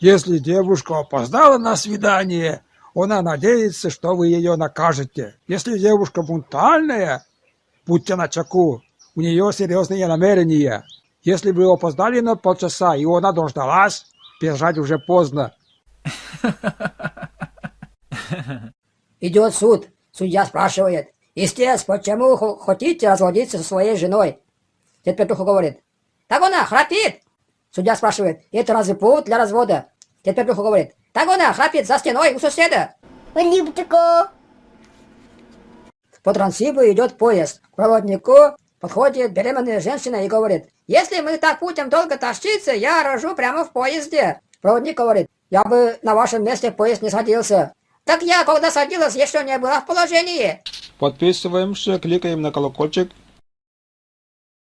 Если девушка опоздала на свидание, она надеется, что вы ее накажете. Если девушка бунтальная, будьте начеку, у нее серьезные намерения. Если вы опоздали на полчаса, и она дождалась, бежать уже поздно. Идет суд. Судья спрашивает. Истец, почему хотите разводиться со своей женой? Дед Петруха говорит. Так она храпит. Судья спрашивает. Это разве повод для развода? Дед Петруха говорит. Так она храпит за стеной у соседа. По Трансибу идет поезд. К проводнику подходит беременная женщина и говорит. Если мы так будем долго тащиться, я рожу прямо в поезде. Проводник говорит. Я бы на вашем месте в поезд не садился. Так я, когда садилась, еще не была в положении. Подписываемся, кликаем на колокольчик